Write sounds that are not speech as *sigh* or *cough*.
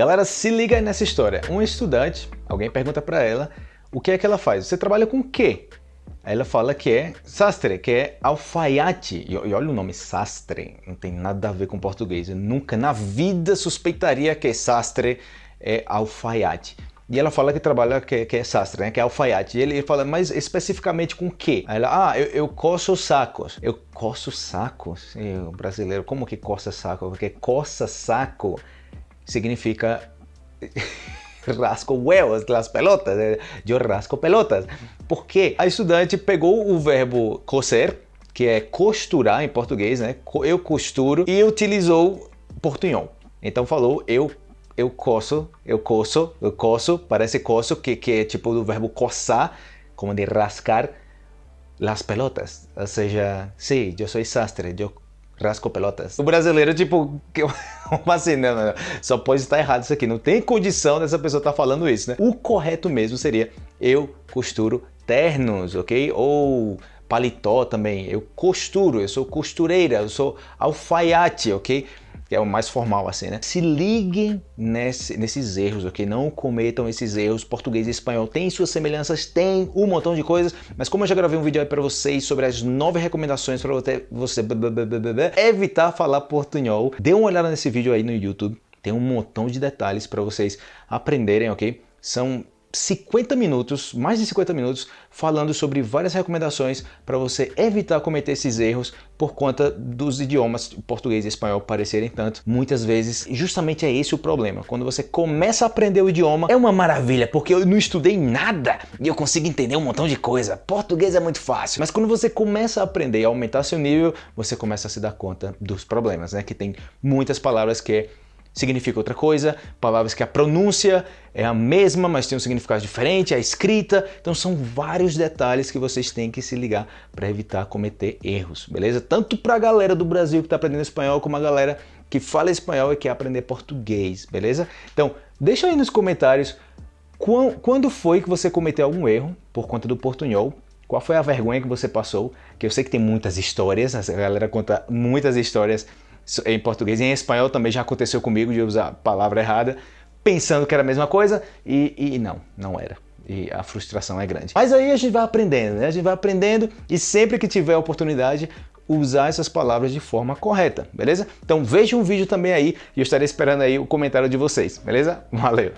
Galera, se liga nessa história. Um estudante, alguém pergunta para ela o que é que ela faz. Você trabalha com o quê? Aí ela fala que é sastre, que é alfaiate. E, e, olha o nome, sastre, não tem nada a ver com português. Eu nunca na vida suspeitaria que sastre é alfaiate. E ela fala que trabalha, que, que é sastre, né? que é alfaiate. E ele fala, mas especificamente com o quê? Aí ela, ah, eu, eu coço sacos. Eu coço sacos? Brasileiro, como que coça saco? Porque coça saco significa rasco huevos, las pelotas, eu rasco pelotas. Porque a estudante pegou o verbo coser, que é costurar em português, né? Eu costuro, e utilizou portunhol. Então falou eu eu coço, eu coço, eu coço, parece coço, que, que é tipo do verbo coçar, como de rascar las pelotas. Ou seja, sim, eu sou sastre, eu rasco pelotas. O brasileiro, tipo, *laughs* como assim? Não, não, não. Só pode estar errado isso aqui. Não tem condição dessa pessoa estar falando isso, né? O correto mesmo seria eu costuro ternos, ok? Ou paletó também. Eu costuro, eu sou costureira, eu sou alfaiate, ok? Que é o mais formal assim, né? Se liguem nesse, nesses erros, ok? Não cometam esses erros. Português e espanhol têm suas semelhanças, tem um montão de coisas, mas como eu já gravei um vídeo aí para vocês sobre as nove recomendações para você, evitar falar portunhol, dê uma olhada nesse vídeo aí no YouTube. Tem um montão de detalhes para vocês aprenderem, ok? São 50 minutos, mais de 50 minutos, falando sobre várias recomendações para você evitar cometer esses erros por conta dos idiomas português e espanhol parecerem tanto. Muitas vezes, justamente é esse o problema. Quando você começa a aprender o idioma, é uma maravilha, porque eu não estudei nada e eu consigo entender um montão de coisa. Português é muito fácil. Mas quando você começa a aprender e aumentar seu nível, você começa a se dar conta dos problemas, né? Que tem muitas palavras que significa outra coisa, palavras que a pronúncia é a mesma, mas tem um significado diferente, a escrita. Então são vários detalhes que vocês têm que se ligar para evitar cometer erros, beleza? Tanto para a galera do Brasil que está aprendendo espanhol, como a galera que fala espanhol e quer aprender português, beleza? Então deixa aí nos comentários quando foi que você cometeu algum erro por conta do portunhol, qual foi a vergonha que você passou, que eu sei que tem muitas histórias, a galera conta muitas histórias em português. E em espanhol também já aconteceu comigo de usar a palavra errada, pensando que era a mesma coisa e, e não, não era. E a frustração é grande. Mas aí a gente vai aprendendo, né? A gente vai aprendendo e sempre que tiver oportunidade, usar essas palavras de forma correta, beleza? Então veja um vídeo também aí e eu estarei esperando aí o comentário de vocês, beleza? Valeu!